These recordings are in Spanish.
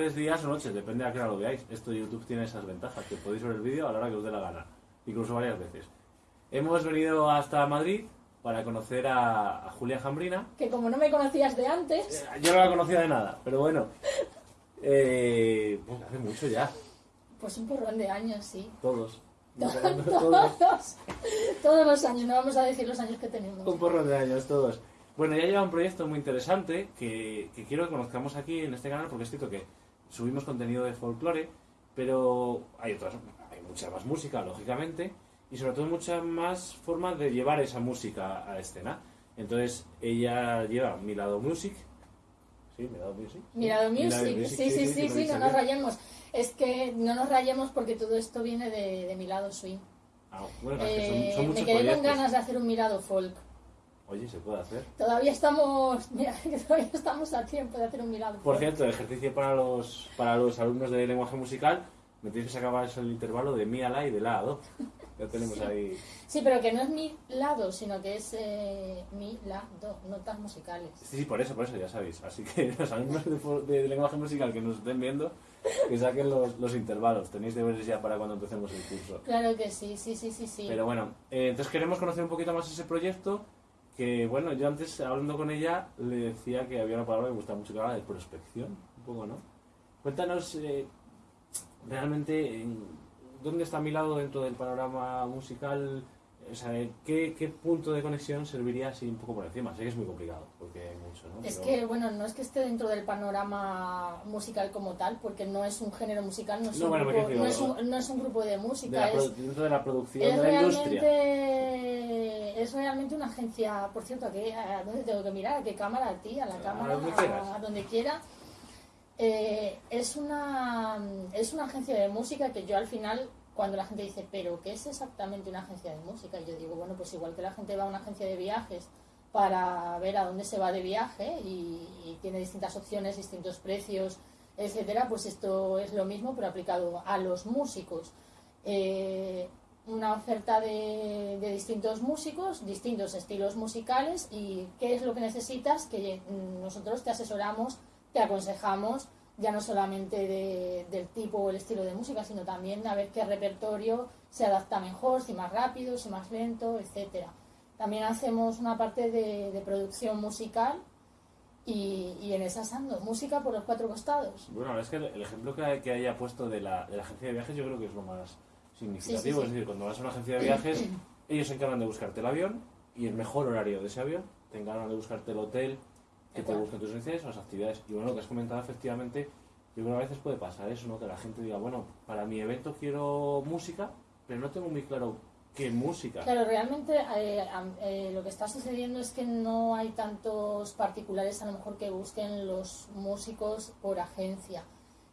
tardes, días o noches, depende a qué hora lo veáis. Esto YouTube tiene esas ventajas, que podéis ver el vídeo a la hora que os dé la gana, incluso varias veces. Hemos venido hasta Madrid para conocer a, a Julia Jambrina. Que como no me conocías de antes, Eh, Yo no la conocía de nada, pero bueno. Eh, pues hace mucho ya, pues un porrón de años, sí. todos. Todos, todos. todos los años, no vamos a decir los años que tenemos. Un porrón de años, todos. Bueno, ya lleva un proyecto muy interesante que, que quiero que conozcamos aquí en este canal porque es cierto que subimos contenido de folclore, pero hay otras, hay mucha más música, lógicamente, y sobre todo muchas más formas de llevar esa música a escena. Entonces, ella lleva Mi Lado Music. ¿Sí? Mi Lado Music. Mi Music, Lado sí, sí, sí, sí, no nos rayemos. Es que no nos rayemos porque todo esto viene de, de mi lado swing. Ah, bueno, es que son- Eh, son, muchos me quedé con proyectos. ganas de hacer un mirado folk. Oye, se puede hacer. Todavía estamos, mira, que todavía estamos a tiempo de hacer un mirado Por cierto, ejercicio para los, para los alumnos de lenguaje musical, me tenéis que sacar el intervalo de mi a la y de la a do. Ya tenemos ahí. Sí, pero que no es mi lado, sino que es eh, mi lado, notas musicales. Sí, sí, por eso, por eso, ya sabéis. Así que los alumnos de, de lenguaje musical que nos estén viendo, que saquen los, los intervalos. Tenéis deberes ya para cuando empecemos el curso. Claro que sí, sí, sí, sí, sí. Pero bueno, eh, entonces queremos conocer un poquito más ese proyecto. Que bueno, yo antes hablando con ella le decía que había una palabra que me gusta mucho, que era la de prospección, un poco, ¿no? Cuéntanos eh, realmente en- dónde está mi lado dentro del panorama musical, o sea, ¿qué, qué punto de conexión serviría así un poco por encima? Sé que es muy complicado, porque hay mucho, ¿no? Es Pero- que, bueno, no es que esté dentro del panorama musical como tal, porque no es un género musical, no es, No, un, bueno, grupo, refiero- no, es un, no es un grupo de de música, la es, dentro de la producción es de la industria. Es realmente una agencia, por cierto, ¿a, qué, ¿a dónde tengo que mirar? ¿A qué cámara? ¿A ti? ¿A la A cámara? donde a, a donde quiera. Eh, es, una, es una agencia de música que yo al final, cuando la gente dice, ¿pero qué es exactamente una agencia de música? Yo digo, bueno, pues igual que la gente va a una agencia de viajes para ver a dónde se va de viaje y, y tiene distintas opciones, distintos precios, etcétera, pues esto es lo mismo, pero aplicado a los músicos. Eh, una oferta de, de distintos músicos, distintos estilos musicales y qué es lo que necesitas, que mm, nosotros te asesoramos, te aconsejamos, ya no solamente de- del tipo o el estilo de música, sino también a ver qué repertorio se adapta mejor, si más rápido, si más lento, etcétera. También hacemos una parte de, producción musical y, y en esas ando, música por los cuatro costados. Bueno, es que el, el ejemplo que, que haya puesto de la, de la agencia de viajes yo creo que es lo más significativo. Sí, sí, sí. Es decir, cuando vas a una agencia de viajes, ellos se encargan de buscarte el avión y el mejor horario de ese avión, te encargan de buscarte el hotel, que te Claro. busquen tus necesidades las actividades. Y bueno, lo que has comentado efectivamente, yo creo que a veces puede pasar eso, ¿no? Que la gente diga, bueno, para mi evento quiero música, pero no tengo muy claro qué música. Claro, realmente eh, eh, lo que está sucediendo es que no hay tantos particulares a lo mejor que busquen los músicos por agencia,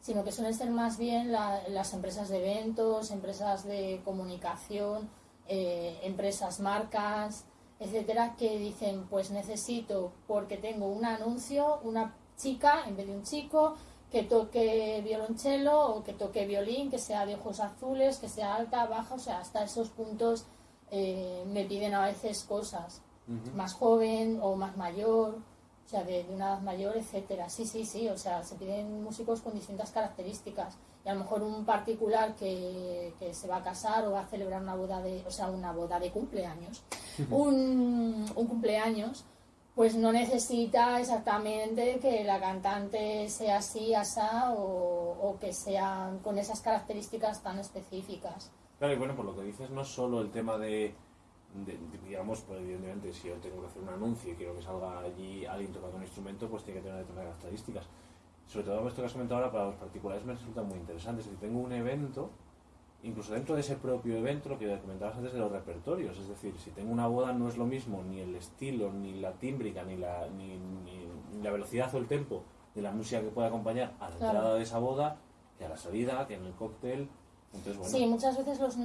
sino que suelen ser más bien la- las empresas de eventos, empresas de comunicación, eh, empresas marcas, etcétera, que dicen pues necesito porque tengo un anuncio, una chica en vez de un chico que toque violonchelo o que toque violín, que sea de ojos azules, que sea alta, baja, o sea, hasta esos puntos eh, me piden a veces cosas. Más joven o más mayor, o sea, de, de una edad mayor, etcétera. Sí, sí, sí, o sea, se piden músicos con distintas características. Y a lo mejor un particular que, que se va a casar o va a celebrar una boda de, o sea, una boda de cumpleaños, un, un cumpleaños, pues no necesita exactamente que la cantante sea así, asá, o, o que sean con esas características tan específicas. Claro, y bueno, por lo que dices, no es solo el tema de, de- digamos, pues evidentemente, si yo tengo que hacer un anuncio y quiero que salga allí alguien tocando un instrumento, pues tiene que tener determinadas características. Sobre todo esto que has comentado ahora para los particulares me resulta muy interesante. Si tengo un evento, incluso dentro de ese propio evento, lo que comentabas antes de los repertorios, es decir, si tengo una boda no es lo mismo ni el estilo, ni la tímbrica, ni la, ni, ni- ni la velocidad o el tempo de la música que puede acompañar a la Claro. entrada de esa boda, que a la salida, que en el cóctel. Bueno, Sí, muchas veces los,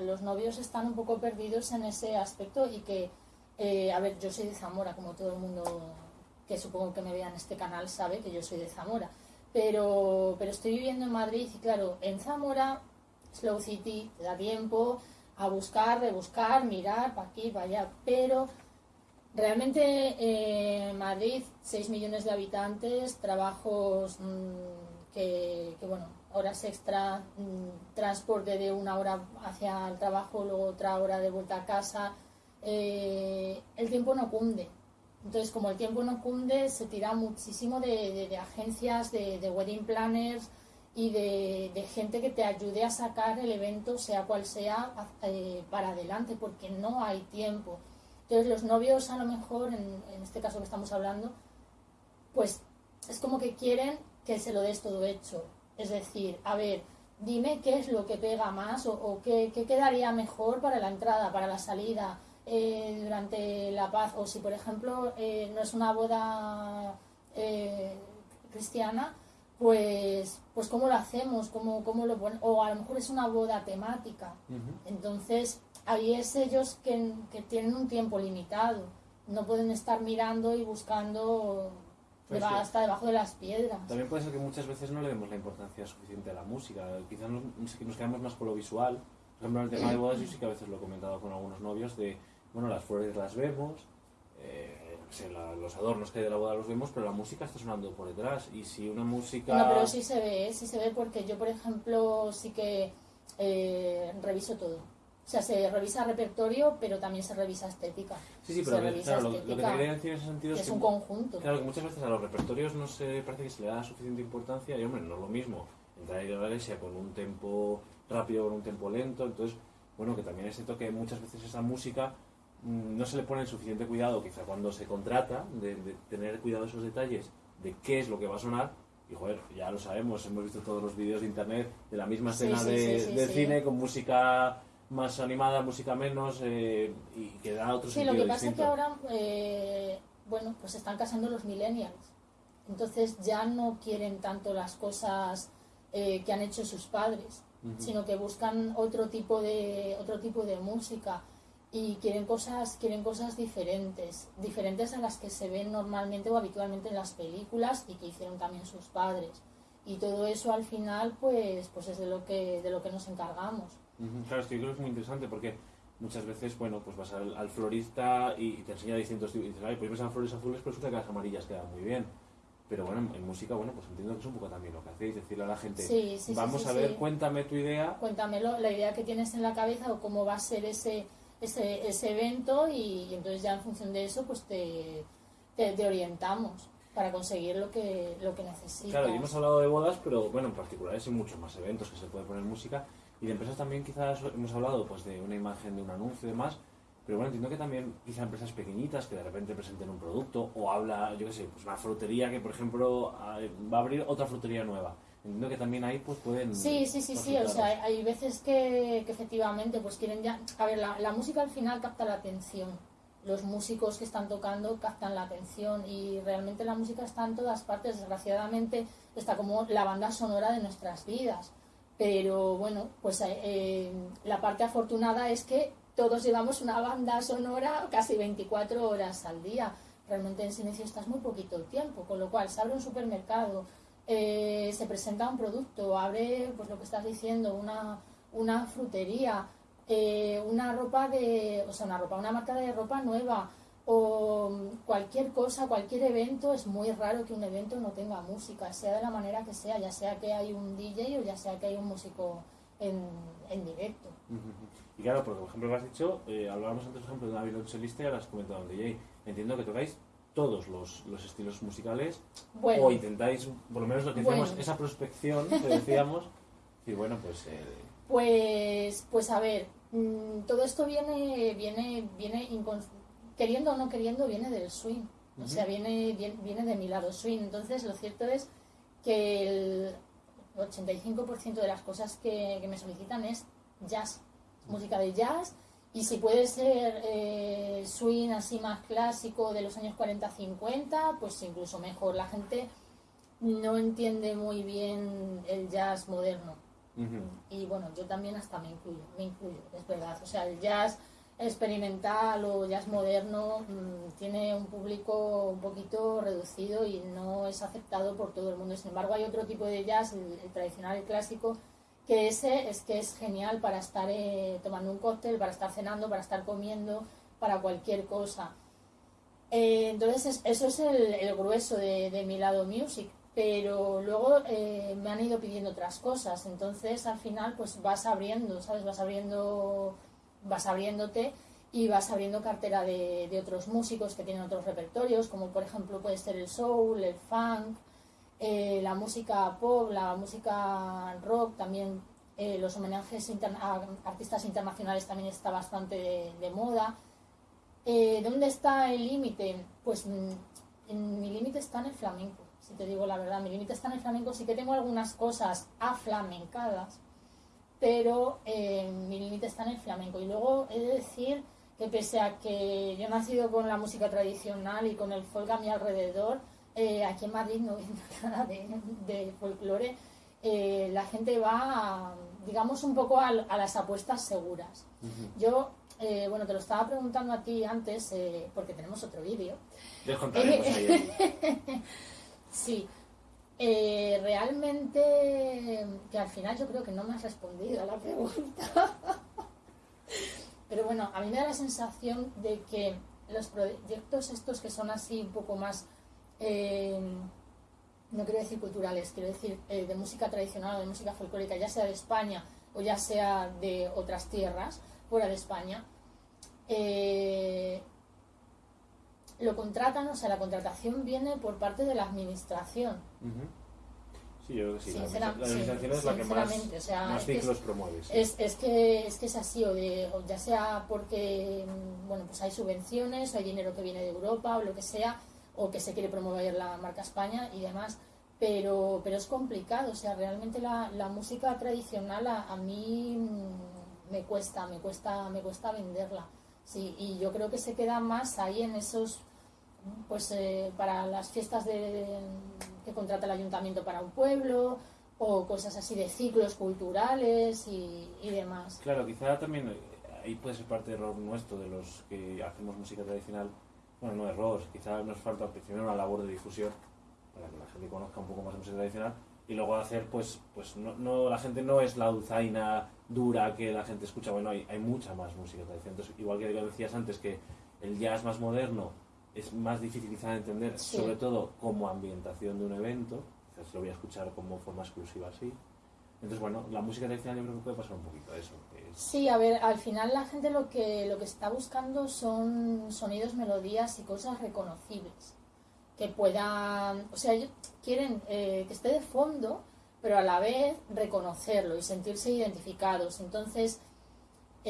los, novios están un poco perdidos en ese aspecto y que, eh, a ver, yo soy de Zamora, como todo el mundo que supongo que me vea en este canal sabe que yo soy de Zamora, pero, pero estoy viviendo en Madrid y claro, en Zamora, Slow City, te da tiempo a buscar, rebuscar, mirar para aquí, para allá, pero realmente eh, Madrid, 6 millones de habitantes, trabajos mm, que horas extra, mm, transporte de una hora hacia el trabajo, luego otra hora de vuelta a casa. Eh, el tiempo no cunde. Entonces, como el tiempo no cunde, se tira muchísimo de, agencias, de, wedding planners y de, gente que te ayude a sacar el evento, sea cual sea, eh, para adelante, porque no hay tiempo. Entonces, los novios, a lo mejor, en, en este caso que estamos hablando, pues es como que quieren que se lo des todo hecho. Es decir, a ver, dime qué es lo que pega más o, qué, quedaría mejor para la entrada, para la salida, eh, durante la paz. O si, por ejemplo, eh, no es una boda eh, cristiana, pues, pues cómo lo hacemos, cómo, cómo lo o a lo mejor es una boda temática. Entonces, ahí es ellos que, que tienen un tiempo limitado. No pueden estar mirando y buscando pues hasta debajo de las piedras. También puede ser que muchas veces no le demos la importancia suficiente a la música. Quizás nos, nos quedamos más con lo visual. Por ejemplo, en el tema de bodas, yo sí que a veces lo he comentado con algunos novios, de, bueno, las flores las vemos, eh, los adornos que hay de la boda los vemos, pero la música está sonando por detrás. Y si una música... No, pero sí se ve, sí se ve porque yo, por ejemplo, sí que eh, reviso todo. O sea, se revisa repertorio, pero también se revisa estética. Sí, sí, pero claro, lo, que te quería decir en ese sentido es, que es un conjunto. Claro, que muchas veces a los repertorios no se parece que se le da suficiente importancia y, hombre, no es lo mismo entrar a ir a la iglesia con un tempo rápido con un tempo lento. Entonces, bueno, que también es cierto que muchas veces esa música mm, no se le pone el suficiente cuidado, quizá cuando se contrata, de, tener cuidado esos detalles, de qué es lo que va a sonar. Y joder, ya lo sabemos, hemos visto todos los vídeos de internet de la misma escena de, cine con música más animada, música menos eh, y que da otro Sí, lo que pasa es que ahora, eh, bueno, pues están casando los millennials. Entonces ya no quieren tanto las cosas eh, que han hecho sus padres, sino que buscan otro tipo de otro tipo de música y quieren cosas quieren cosas diferentes, diferentes a las que se ven normalmente o habitualmente en las películas y que hicieron también sus padres. Y todo eso al final pues pues es de lo que de lo que nos encargamos. Claro, es que yo creo que es muy interesante porque muchas veces, bueno, pues vas al, florista y, te enseña distintos tipos y dices, ay, pues ves a flores azules, pero resulta que las amarillas quedan muy bien. Pero bueno, en, música, bueno, pues entiendo que es un poco también lo que hacéis, decirle a la gente, vamos a ver, cuéntame tu idea. Cuéntamelo, la idea que tienes en la cabeza o cómo va a ser ese, ese, ese evento y, entonces ya en función de eso, pues te, te, orientamos para conseguir lo que, lo que necesitas. Claro, y hemos hablado de bodas, pero bueno, en particular hay muchos más eventos que se puede poner música. Y de empresas también quizás hemos hablado pues de una imagen de un anuncio y demás, pero bueno, entiendo que también quizá empresas pequeñitas que de repente presenten un producto o habla, yo qué sé, pues una frutería que por ejemplo va a abrir otra frutería nueva. Entiendo que también ahí pues pueden... Sí, sí, sí, sí, o sea, hay veces que, efectivamente pues quieren ya... A ver, la, la música al final capta la atención los músicos que están tocando captan la atención y realmente la música está en todas partes, desgraciadamente está como la banda sonora de nuestras vidas. Pero bueno, pues eh, eh, la parte afortunada es que todos llevamos una banda sonora casi 24 horas al día. Realmente en silencio estás muy poquito tiempo, con lo cual se abre un supermercado, eh, se presenta un producto, abre, pues lo que estás diciendo, una, una frutería, una ropa de, o sea, una ropa, una marca de ropa nueva, o cualquier cosa, cualquier evento, es muy raro que un evento no tenga música, sea de la manera que sea, ya sea que hay un DJ o ya sea que hay un músico en, en directo. Y claro, porque por ejemplo, lo has dicho, eh, hablábamos antes, por ejemplo, de una violonchelista y ahora has comentado un DJ. Entiendo que tocáis todos los, los estilos musicales o intentáis, por lo menos lo que decíamos, esa prospección que decíamos, y bueno, pues... Eh, pues, pues a ver, mm, todo esto viene, viene, viene queriendo o no queriendo, viene del swing. O sea, viene, viene, de mi lado swing. Entonces, lo cierto es que el 85% de las cosas que, me solicitan es jazz, música de jazz. Y si puede ser eh, swing así más clásico de los años 40-50, pues incluso mejor. La gente no entiende muy bien el jazz moderno. Y bueno, yo también hasta me incluyo, me incluyo, es verdad. O sea, el jazz experimental o jazz moderno mm, tiene un público un poquito reducido y no es aceptado por todo el mundo. Sin embargo, hay otro tipo de jazz, el, tradicional, el clásico, que ese es que es genial para estar eh, tomando un cóctel, para estar cenando, para estar comiendo, para cualquier cosa. Eh, entonces, eso es el, grueso de, mi lado music. pero luego eh, me han ido pidiendo otras cosas, entonces al final pues vas abriendo, ¿sabes? Vas abriendo, vas abriéndote y vas abriendo cartera de, otros músicos que tienen otros repertorios, como por ejemplo puede ser el soul, el funk, eh, la música pop, la música rock, también eh, los homenajes a artistas internacionales también está bastante de, moda. Eh, ¿Dónde está el límite? Pues mm, en, mi límite está en el flamenco, si te digo la verdad. Mi límite está en el flamenco. Sí que tengo algunas cosas aflamencadas, pero mi límite está en el flamenco. Y luego he de decir que pese a que yo he nacido con la música tradicional y con el folk a mi alrededor, eh, aquí en Madrid no viendo nada de, folclore, eh, la gente va, digamos, un poco a, las apuestas seguras. Yo, eh, bueno, te lo estaba preguntando a ti antes, porque tenemos otro vídeo. sí. Realmente, que al final yo creo que no me has respondido a la pregunta. Pero bueno, a mí me da la sensación de que los proyectos estos que son así un poco más eh, no quiero decir culturales, quiero decir eh, de música tradicional o de música folclórica, ya sea de España o ya sea de otras tierras fuera de España, eh, lo contratan, o sea, la contratación viene por parte de la administración. Sí, yo creo que sí. la, administración es la que más, ciclos promueve. Es, es, que, es que es así, o, de, ya sea porque bueno, pues hay subvenciones, o hay dinero que viene de Europa o lo que sea, o que se quiere promover la marca España y demás. Pero, pero es complicado, o sea, realmente la, la música tradicional a, mí mm, me cuesta, me cuesta, me cuesta venderla. Sí, y yo creo que se queda más ahí en esos, pues eh, para las fiestas de, que contrata el ayuntamiento para un pueblo, o cosas así de ciclos culturales y, demás. Claro, quizá también eh, ahí puede ser parte del error nuestro, de los que hacemos música tradicional, bueno, no error, quizás nos falta primero una labor de difusión para que la gente conozca un poco más música tradicional y luego hacer, pues, pues no, no, la gente no es la dulzaina dura que la gente escucha, bueno, hay, hay mucha más música tradicional. Entonces, igual que decías antes que el jazz más moderno es más difícil quizá de entender, sobre todo como ambientación de un evento, quizás lo voy a escuchar como forma exclusiva así. Entonces, bueno, la música tradicional yo creo que puede pasar un poquito a eso. Sí, a ver, al final la gente lo que, lo que está buscando son sonidos, melodías y cosas reconocibles. Que puedan, o sea, quieren eh, que esté de fondo, pero a la vez reconocerlo y sentirse identificados. Entonces,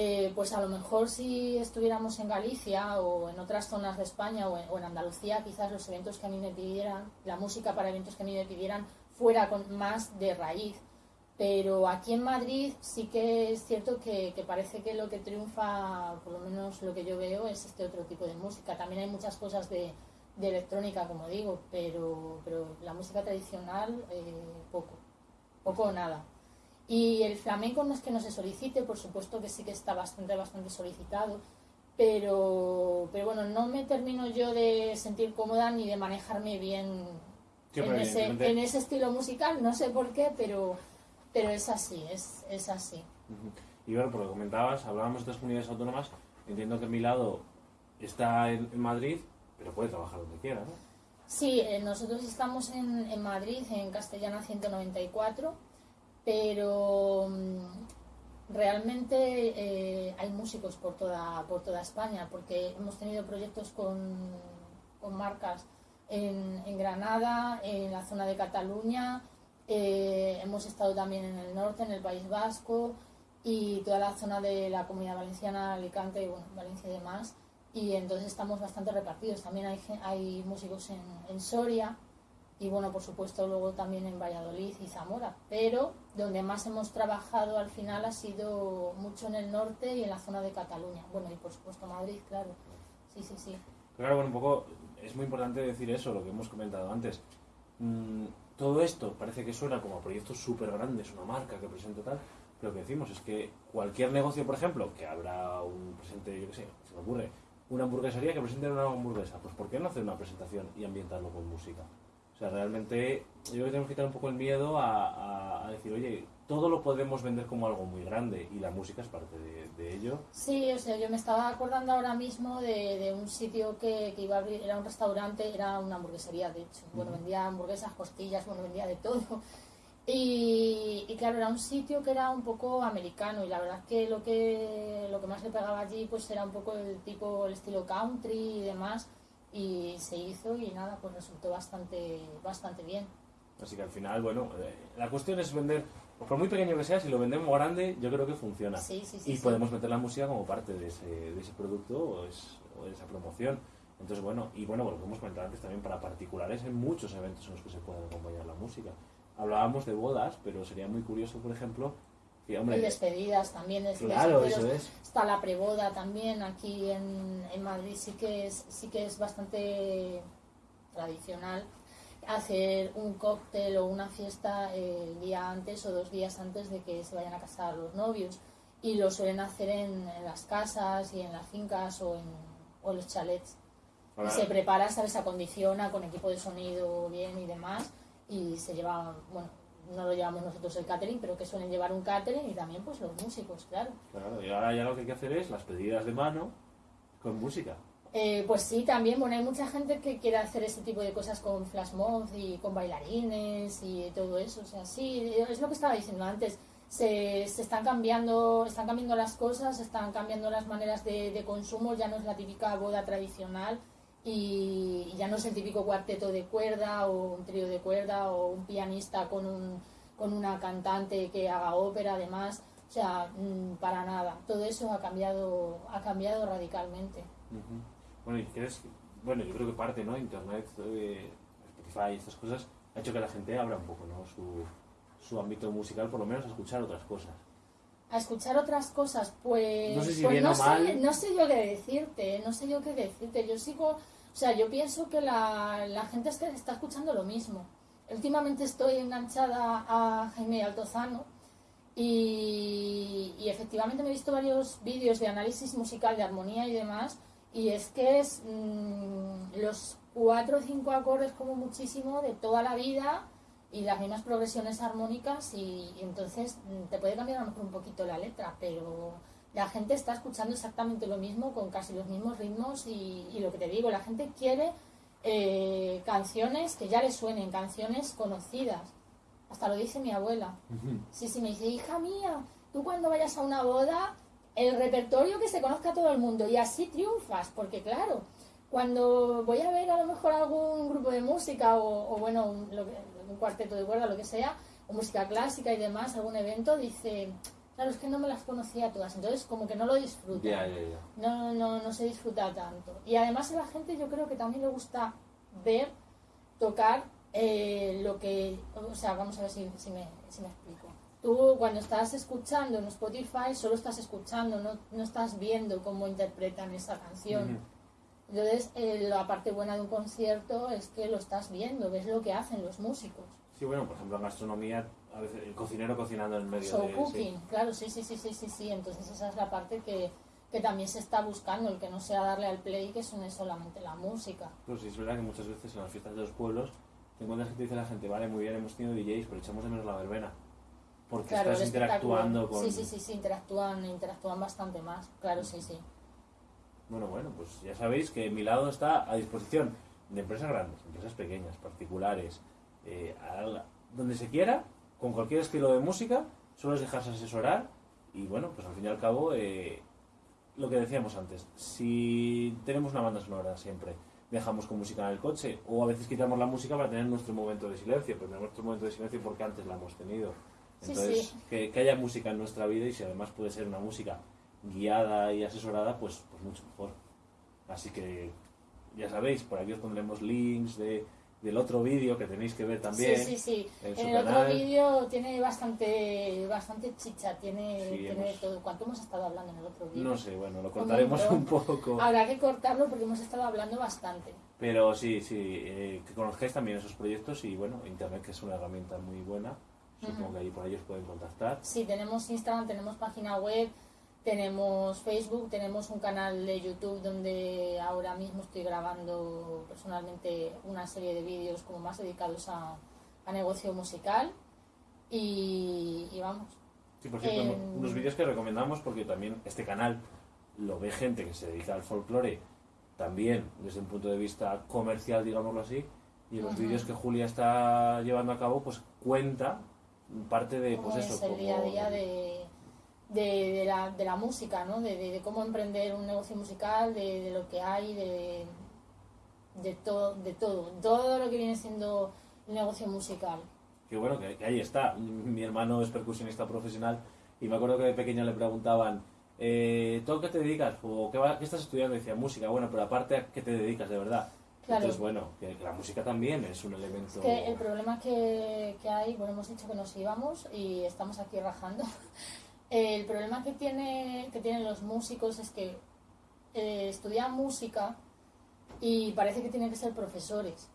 eh, pues a lo mejor si estuviéramos en Galicia o en otras zonas de España o en, Andalucía, quizás los eventos que a mí me pidieran, la música para eventos que a mí me pidieran, fuera con más de raíz pero aquí en Madrid sí que es cierto que, parece que lo que triunfa, por lo menos lo que yo veo, es este otro tipo de música. También hay muchas cosas de, electrónica, como digo, pero, pero la música tradicional, eh, poco, poco o nada. Y el flamenco no es que no se solicite, por supuesto que sí que está bastante, bastante solicitado, pero, pero bueno, no me termino yo de sentir cómoda ni de manejarme bien en, ese, en ese estilo musical, no sé por qué, pero pero es así, es, es así. Y bueno, por lo que comentabas, hablábamos de las comunidades autónomas, entiendo que mi lado está en, Madrid, pero puede trabajar donde quiera, ¿no? Sí, eh, nosotros estamos en, en, Madrid, en Castellana 194, pero mm, realmente eh, hay músicos por toda, por toda España, porque hemos tenido proyectos con, con marcas en, Granada, en la zona de Cataluña, eh, hemos estado también en el norte, en el País Vasco y toda la zona de la Comunidad Valenciana, Alicante y bueno, Valencia y demás. Y entonces estamos bastante repartidos. También hay, hay músicos en, en Soria y bueno, por supuesto luego también en Valladolid y Zamora. Pero donde más hemos trabajado al final ha sido mucho en el norte y en la zona de Cataluña. Bueno, y por supuesto Madrid, claro. Sí, sí, sí. Claro, bueno, un poco es muy importante decir eso, lo que hemos comentado antes. Mm, todo esto parece que suena como a proyectos súper grandes, una marca que presenta tal, pero lo que decimos es que cualquier negocio, por ejemplo, que habrá un presente, yo qué sé, se me ocurre, una hamburguesería que presente una hamburguesa, pues ¿por qué no hacer una presentación y ambientarlo con música? O sea, realmente yo creo que tenemos que quitar un poco el miedo a, a, decir, oye, todo lo podemos vender como algo muy grande y la música es parte de, ello. Sí, o sea, yo me estaba acordando ahora mismo de, de un sitio que, que, iba a abrir, era un restaurante, era una hamburguesería, de hecho. Bueno, vendía hamburguesas, costillas, bueno, vendía de todo. Y, y, claro, era un sitio que era un poco americano y la verdad es que lo que lo que más le pegaba allí pues era un poco el tipo, el estilo country y demás y se hizo y nada, pues resultó bastante, bastante bien. Así que al final, bueno, eh, la cuestión es vender, por muy pequeño que sea, si lo vendemos grande, yo creo que funciona. Sí, sí, sí, y podemos meter la música como parte de ese, de ese producto o, de esa promoción. Entonces, bueno, y bueno, como hemos comentado antes también para particulares, hay muchos eventos en los que se puede acompañar la música. Hablábamos de bodas, pero sería muy curioso, por ejemplo, y, despedidas también. Es claro, eso es. Está la preboda también aquí en, en, Madrid, sí que, es, sí que es bastante tradicional hacer un cóctel o una fiesta el día antes o dos días antes de que se vayan a casar los novios. Y lo suelen hacer en, las casas y en las fincas o en, o los chalets. Y se prepara, ¿sabes? Se acondiciona con equipo de sonido bien y demás. Y se lleva, bueno, no lo llevamos nosotros el catering, pero que suelen llevar un catering y también pues los músicos, claro. Claro, y ahora ya lo que hay que hacer es las pedidas de mano con música. Eh, pues sí, también, bueno, hay mucha gente que quiere hacer este tipo de cosas con flash mob y con bailarines y todo eso, o sea, sí, es lo que estaba diciendo antes, se, se están cambiando están cambiando las cosas, están cambiando las maneras de, de consumo, ya no es la típica boda tradicional, y, ya no es el típico cuarteto de cuerda o un trío de cuerda o un pianista con, un, con una cantante que haga ópera además, o sea, mm, para nada. Todo eso ha cambiado, ha cambiado radicalmente. Bueno, y crees, bueno, yo creo que parte, ¿no? Internet, eh, Spotify, estas cosas, ha hecho que la gente abra un poco, ¿no? Su, su ámbito musical, por lo menos a escuchar otras cosas a escuchar otras cosas, pues no sé, si pues no, sé, no sé yo qué decirte, no sé yo qué decirte. Yo sigo, o sea, yo pienso que la, la gente está, está escuchando lo mismo. Últimamente estoy enganchada a Jaime Altozano y, y efectivamente me he visto varios vídeos de análisis musical, de armonía y demás, y es que es mm, los cuatro o cinco acordes como muchísimo de toda la vida y las mismas progresiones armónicas y, entonces mm, te puede cambiar un poquito la letra, pero la gente está escuchando exactamente lo mismo con casi los mismos ritmos y, lo que te digo, la gente quiere eh, canciones que ya le suenen, canciones conocidas. Hasta lo dice mi abuela. Sí, sí, me dice, hija mía, tú cuando vayas a una boda, el repertorio que se conozca a todo el mundo y así triunfas, porque claro, cuando voy a ver a lo mejor algún grupo de música o, o bueno, lo que, un cuarteto de cuerda, lo que sea, o música clásica y demás, algún evento, dice, claro, es que no me las conocía todas, entonces como que no lo disfruta. No, no, no se disfruta tanto. Y además a la gente yo creo que también le gusta ver, tocar eh, lo que, o sea, vamos a ver si, si, me, si me explico. Tú cuando estás escuchando en Spotify solo estás escuchando, no, no estás viendo cómo interpretan esa canción. Entonces, eh, la parte buena de un concierto es que lo estás viendo, ves lo que hacen los músicos. Sí, bueno, por ejemplo, en gastronomía, a veces el cocinero cocinando en medio Show cooking, claro, sí, sí, sí, sí, sí, sí. Entonces esa es la parte que, que también se está buscando, el que no sea darle al play que suene solamente la música. Pues sí, es verdad que muchas veces en las fiestas de los pueblos te encuentras que te dice la gente, vale, muy bien, hemos tenido DJs, pero echamos de menos la verbena. Porque estás interactuando con... Sí, sí, sí, sí, interactúan, interactúan bastante más, claro, sí, sí. Bueno, bueno, pues ya sabéis que mi lado está a disposición de empresas grandes, empresas pequeñas, particulares, eh, donde se quiera, con cualquier estilo de música, solo es dejarse asesorar y bueno, pues al fin y al cabo, eh, lo que decíamos antes, si tenemos una banda sonora siempre, dejamos con música en el coche o a veces quitamos la música para tener nuestro momento de silencio, pero tenemos nuestro momento de silencio porque antes la hemos tenido. Entonces, Que, que haya música en nuestra vida y si además puede ser una música guiada y asesorada, pues, pues mucho mejor. Así que ya sabéis, por aquí os pondremos links de, del otro vídeo que tenéis que ver también. Sí, sí, sí. En, el otro vídeo tiene bastante bastante chicha, tiene, tiene todo. ¿Cuánto hemos estado hablando en el otro vídeo? No sé, bueno, lo cortaremos un, poco. Habrá que cortarlo porque hemos estado hablando bastante. Pero sí, sí, eh, que conozcáis también esos proyectos y bueno, Internet que es una herramienta muy buena. Supongo que ahí por ellos pueden contactar. Sí, tenemos Instagram, tenemos página web, tenemos Facebook, tenemos un canal de YouTube donde ahora mismo estoy grabando personalmente una serie de vídeos como más dedicados a, a negocio musical y, y vamos. Sí, por cierto, En- unos vídeos que recomendamos porque también este canal lo ve gente que se dedica al folclore también desde un punto de vista comercial, digámoslo así, y en los vídeos que Julia está llevando a cabo, pues cuenta parte de, pues eso, es el como- día a día de, de, de la, de la música, ¿no? De, de- cómo emprender un negocio musical, de, lo que hay, de, de, todo, de todo, todo lo que viene siendo el negocio musical. Que bueno, que, que ahí está. Mi hermano es percusionista profesional y me acuerdo que de pequeño le preguntaban, eh, ¿tú a qué te dedicas? ¿O qué, va- qué estás estudiando? Y decía, música. Bueno, pero aparte, ¿a qué te dedicas de verdad? Claro. Entonces, bueno, que, que la música también es un elemento... Es que el problema que, que hay, bueno, hemos dicho que nos íbamos y estamos aquí rajando. El problema que, tiene, que tienen los músicos es que eh, estudian música y parece que tienen que ser profesores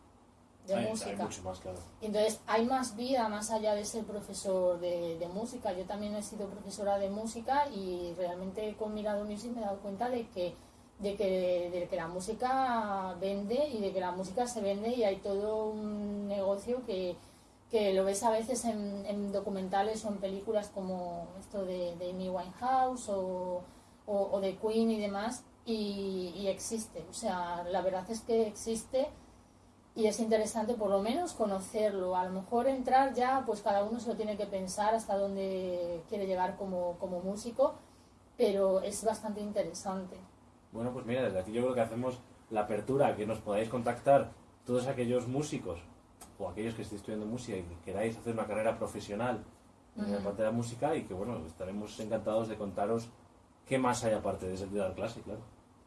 de Hay- hay música. mucho más, claro. Y Entonces hay más vida más allá de ser profesor de, de música. Yo también he sido profesora de música y realmente con Mirado Music me he dado cuenta de que, de que, de que la música vende y de que la música se vende y hay todo un negocio que, que lo ves a veces en, en documentales o en películas como esto de, de Amy Winehouse o, o, de Queen y demás y, existe. O sea, la verdad es que existe y es interesante por lo menos conocerlo. A lo mejor entrar ya, pues cada uno se lo tiene que pensar hasta dónde quiere llegar como, como músico, pero es bastante interesante. Bueno, pues mira, desde aquí yo creo que hacemos la apertura que nos podáis contactar todos aquellos músicos o aquellos que estéis estudiando música y que queráis hacer una carrera profesional en la parte de la música y que bueno, estaremos encantados de contaros qué más hay aparte de ese de dar clase, claro.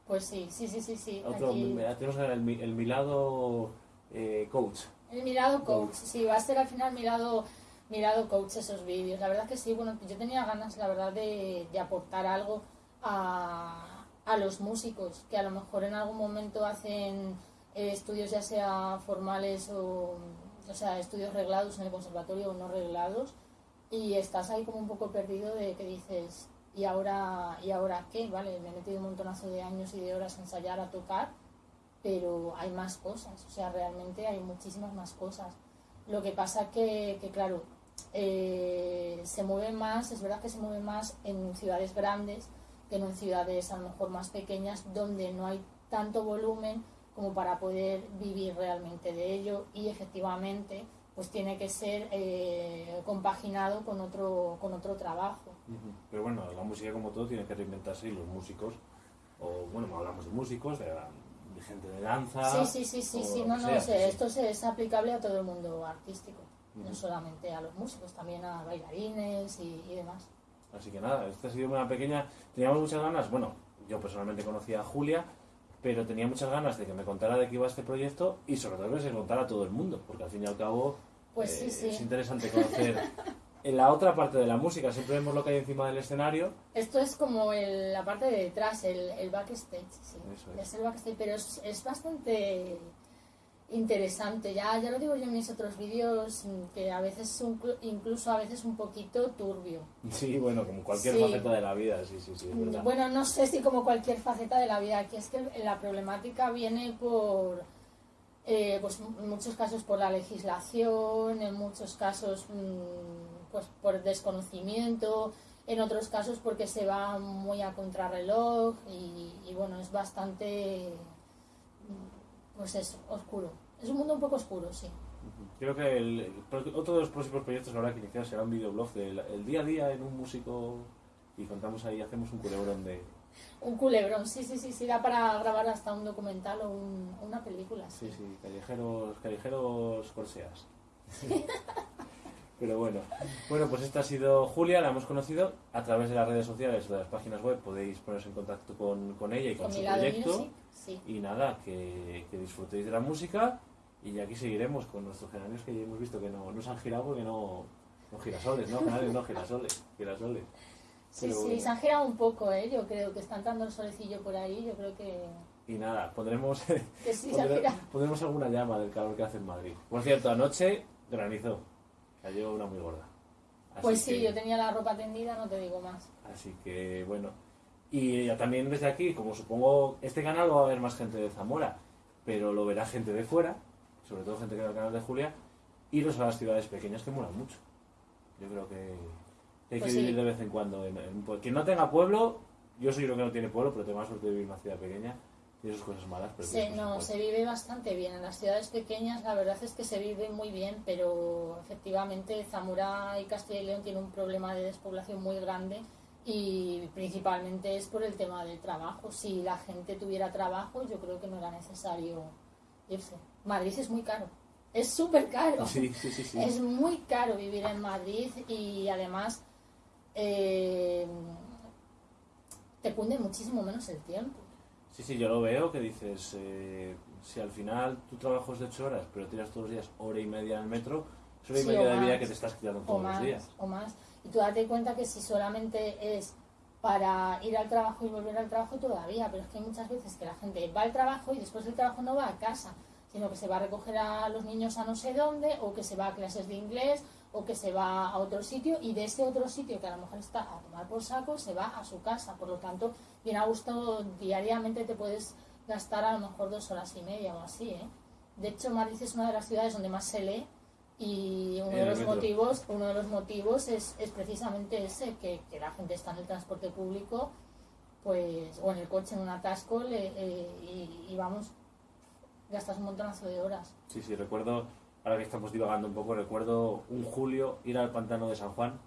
Pues sí, sí, sí, sí, sí. Otro, aquí- tenemos el, mi- el Milado eh, Coach. El mirado coach, sí, va a ser al final mirado, mirado coach esos vídeos. La verdad que sí, bueno, yo tenía ganas, la verdad, de, de aportar algo a, a los músicos, que a lo mejor en algún momento hacen eh, estudios ya sea formales o, o sea, estudios reglados en el conservatorio o no reglados, y estás ahí como un poco perdido de que dices, ¿y ahora, ¿y ahora qué? Vale, me he metido un montonazo de años y de horas a ensayar, a tocar, pero hay más cosas, o sea, realmente hay muchísimas más cosas. Lo que pasa que, que claro, eh, se mueve más, es verdad que se mueve más en ciudades grandes que en ciudades a lo mejor más pequeñas donde no hay tanto volumen como para poder vivir realmente de ello y efectivamente pues tiene que ser eh, compaginado con otro, con otro trabajo. Pero bueno, la música como todo tiene que reinventarse y los músicos, o bueno, hablamos de músicos, de, de gente de danza. Sí, sí, sí, sí, sí, no, no, sé, sí. esto es aplicable a todo el mundo artístico, no solamente a los músicos, también a bailarines y, y demás. Así que nada, esta ha sido una pequeña... Teníamos muchas ganas, bueno, yo personalmente conocía a Julia, pero tenía muchas ganas de que me contara de qué iba este proyecto y sobre todo que se contara a todo el mundo, porque al fin y al cabo Pues eh, sí, sí. es interesante conocer en la otra parte de la música. Siempre vemos lo que hay encima del escenario. Esto es como el- la parte de detrás, el, el backstage, sí. Eso es. Es el backstage, pero es, es bastante interesante. Ya, ya lo digo yo en mis otros vídeos, mm, que a veces, un- incluso a veces un poquito turbio. Sí, bueno, como cualquier Sí. faceta de la vida, sí, sí, sí, es verdad. Bueno, no sé si como cualquier faceta de la vida, aquí es que la problemática viene por, eh, pues en muchos casos por la legislación, en muchos casos mm, pues por desconocimiento, en otros casos porque se va muy a contrarreloj y, y bueno, es bastante, mm, pues eso, oscuro. Es un mundo un poco oscuro, sí. Creo que el, otro de los próximos proyectos que habrá que iniciar será un videoblog del el día a día en un músico y contamos ahí, hacemos un culebrón de... Un culebrón, sí, sí, sí, sí, da para grabar hasta un documental o un- una película. Sí, sí, callejeros, callejeros corseas. Pero bueno, bueno, pues esta ha sido Julia, la hemos conocido a través de las redes sociales, de las páginas web, podéis poneros en contacto con, con ella y con, Con su proyecto. music, sí. Y nada, que, que disfrutéis de la música y aquí seguiremos con nuestros geranios que ya hemos visto que no, no se han girado porque no, no girasoles, ¿no? Geranios no, girasoles, girasoles. Sí, Pero sí, bueno. se han girado un poco, ¿eh? Yo creo que está entrando el solecillo por ahí, yo creo que, Y nada, pondremos, que sí pondremos alguna llama del calor que hace en Madrid. Por cierto, anoche granizó, cayó una muy gorda. Así Pues sí, que- yo tenía la ropa tendida, no te digo más. Así que bueno, Y ya también desde aquí, como supongo, este canal va a ver más gente de Zamora, pero lo verá gente de fuera, sobre todo gente que ve el canal de Julia, iros a las ciudades pequeñas que molan mucho. Yo creo que hay Pues que sí. vivir de vez en cuando. En, en un pue- quien no tenga pueblo, yo soy lo que no tiene pueblo, pero tengo la suerte de vivir en una ciudad pequeña. Tiene sus cosas malas, pero Se, no, se vive bastante bien. En las ciudades pequeñas la verdad es que se vive muy bien, pero efectivamente Zamora y Castilla y León tienen un problema de despoblación muy grande y principalmente es por el tema del trabajo. Si la gente tuviera trabajo, yo creo que no era necesario irse. Madrid es muy caro, es súper caro. Sí, sí, sí. sí. Es muy caro vivir en Madrid y además eh, te cunde muchísimo menos el tiempo. Sí, sí, yo lo veo que dices, eh, si al final tu trabajo es de 8 horas, pero tiras todos los días hora y media en el metro, es hora y Sí, media de vida que te estás quitando todos más, los días. o más. Y tú date cuenta que si solamente es para ir al trabajo y volver al trabajo todavía, pero es que hay muchas veces que la gente va al trabajo y después del trabajo no va a casa, sino que se va a recoger a los niños a no sé dónde, o que se va a clases de inglés, o que se va a otro sitio, y de ese otro sitio que a lo mejor está a tomar por saco, se va a su casa. Por lo tanto, bien a gusto, diariamente te puedes gastar a lo mejor dos horas y media o así, ¿eh? De hecho, Madrid es una de las ciudades donde más se lee y uno de los metro. motivos, uno de los motivos es, es precisamente ese, que, que la gente está en el transporte público, pues, o en el coche en un atasco le- eh, y, y vamos, gastas un montonazo de horas. Sí, sí, recuerdo, ahora que estamos divagando un poco, recuerdo un julio ir al pantano de San Juan,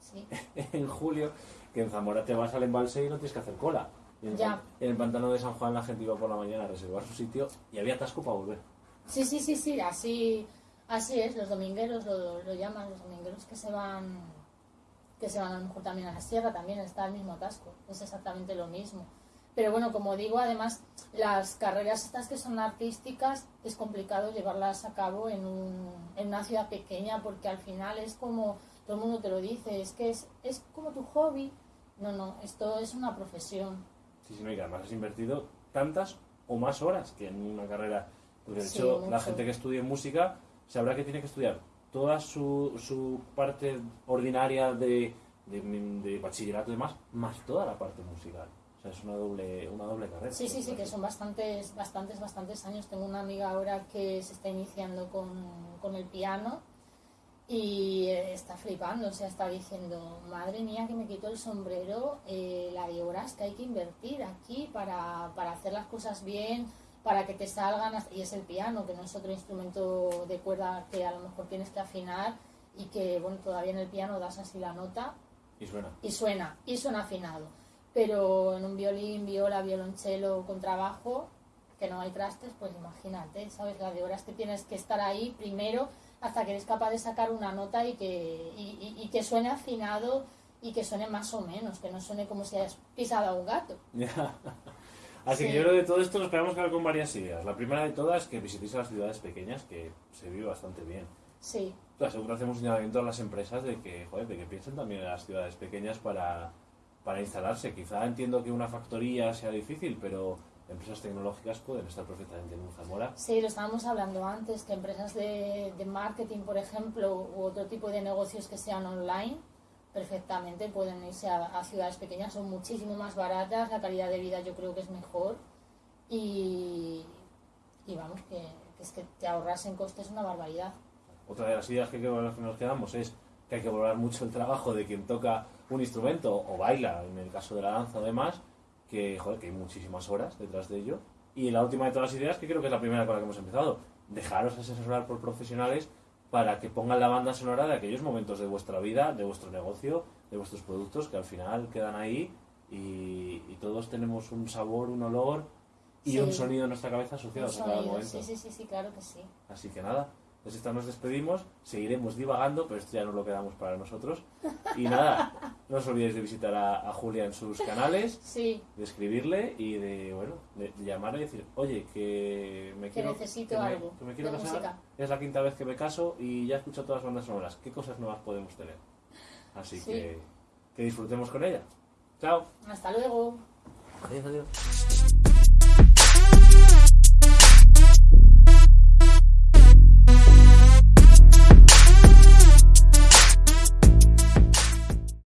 Sí, en julio, que en Zamora te vas al embalse y no tienes que hacer cola. En, el Ya. en el pantano de San Juan la gente iba por la mañana a reservar su sitio y había atasco para volver. sí, sí, sí, sí, así, así es, los domingueros lo, lo llaman, los domingueros que se van que se van a lo mejor también a la sierra, también está el mismo atasco, es exactamente lo mismo. Pero bueno, como digo, además las carreras estas que son artísticas es complicado llevarlas a cabo en, un, en una ciudad pequeña porque al final es como, todo el mundo te lo dice, es que es, es como tu hobby. No, no, esto es una profesión. Sí, sí, no, y que además has invertido tantas o más horas que en una carrera. Porque de Sí, hecho, la mucho. gente que estudie música sabrá que tiene que estudiar toda su, su parte ordinaria de, de, de bachillerato y demás, más toda la parte musical. O sea, es una doble, una doble carrera. Sí, sí, sí, que son bastantes, bastantes, bastantes años. Tengo una amiga ahora que se está iniciando con, con el piano y está flipando, o sea, está diciendo, madre mía, que me quito el sombrero, eh, la de horas que hay que invertir aquí para, para hacer las cosas bien, para que te salgan, y es el piano, que no es otro instrumento de cuerda que a lo mejor tienes que afinar y que, bueno, todavía en el piano das así la nota Y suena. y suena, y suena afinado. Pero en un violín, viola, violonchelo con trabajo, que no hay trastes, pues imagínate, ¿sabes? La de horas que tienes que estar ahí primero hasta que eres capaz de sacar una nota y que, y, y- y que suene afinado y que suene más o menos, que no suene como si hayas pisado a un gato. Así que Sí. yo creo que de todo esto nos quedamos con varias ideas. La primera de todas es que visitéis a las ciudades pequeñas, que se vive bastante bien. Sí, La segunda hacemos un llamamiento a las empresas de que, joder, de que piensen también en las ciudades pequeñas para, para instalarse. Quizá entiendo que una factoría sea difícil, pero empresas tecnológicas pueden estar perfectamente en un Zamora. Sí, lo estábamos hablando antes, que empresas de, de marketing, por ejemplo, u otro tipo de negocios que sean online, perfectamente pueden irse a, a ciudades pequeñas, son muchísimo más baratas, la calidad de vida yo creo que es mejor y, y vamos, que, que es que te ahorras en costes una barbaridad. Otra de las ideas que, que nos quedamos es que hay que valorar mucho el trabajo de quien toca un instrumento o baila, en el caso de la danza o demás, que, joder, que hay muchísimas horas detrás de ello. Y la última de todas las ideas, que creo que es la primera con la que hemos empezado, dejaros asesorar por profesionales para que pongan la banda sonora de aquellos momentos de vuestra vida, de vuestro negocio, de vuestros productos, que al final quedan ahí y, y todos tenemos un sabor, un olor y Sí. un sonido en nuestra cabeza asociados a cada momento. sí, sí, sí, sí, claro que sí. Así que nada, pues esta nos despedimos, seguiremos divagando, pero esto ya no lo quedamos para nosotros. Y nada, no os olvidéis de visitar a, a Julia en sus canales, Sí, de escribirle y de, bueno, de, de llamarle y decir, oye, que me Que quiero... necesito que me- algo que me quiero casar, música. es la quinta vez que me caso y ya he escuchado todas las bandas sonoras. ¿Qué cosas nuevas podemos tener? Así Sí. que que disfrutemos con ella. Chao. hasta luego. Adiós, adiós.